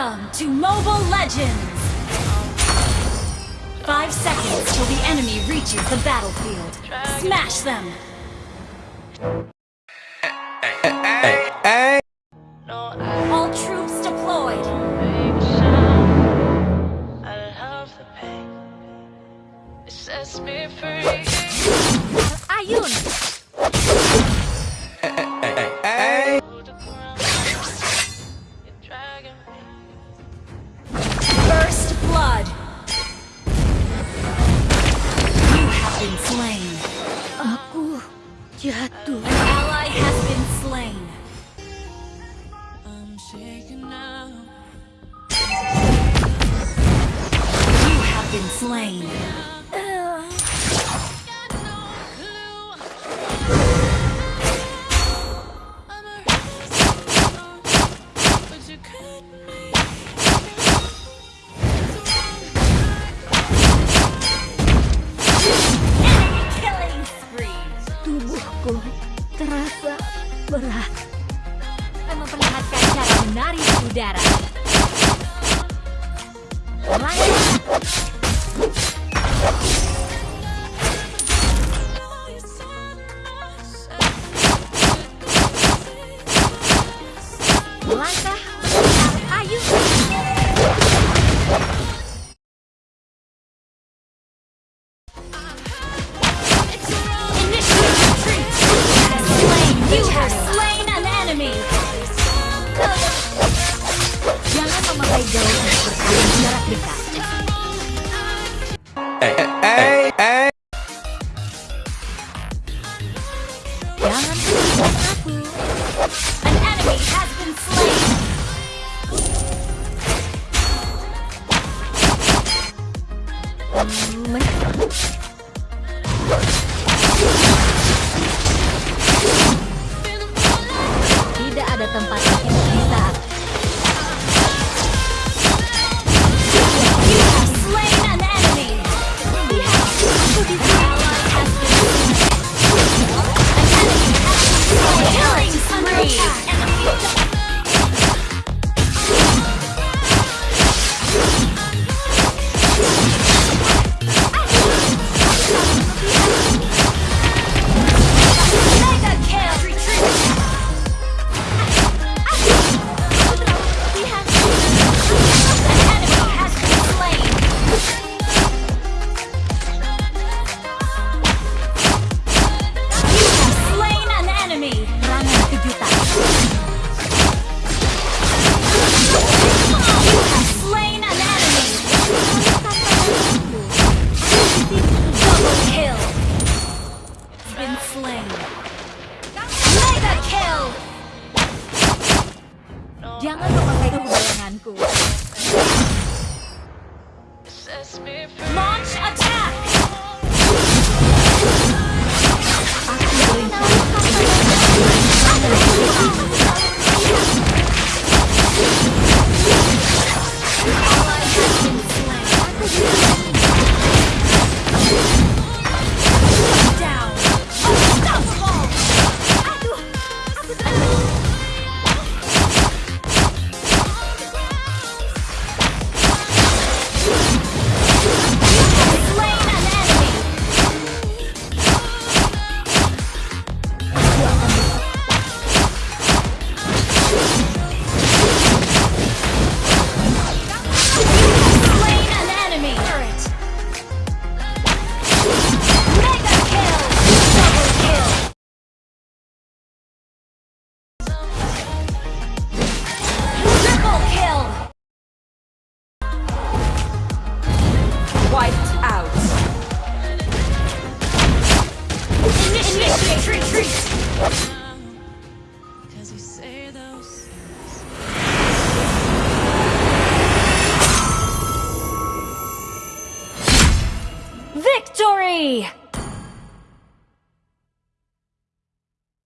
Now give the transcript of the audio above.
Welcome to Mobile Legends! Five seconds till the enemy reaches the battlefield. Smash them! Hey, hey, hey. All troops deployed! Ayun! Yatu. An ally has been slain. I'm shaken now. You have been slain. menari udara. Lanjut. jauh bersaing jarak dekat. Eh, eh, eh, Jangan aku. An enemy has been slain. Jangan memakai kebayanganku. Yay!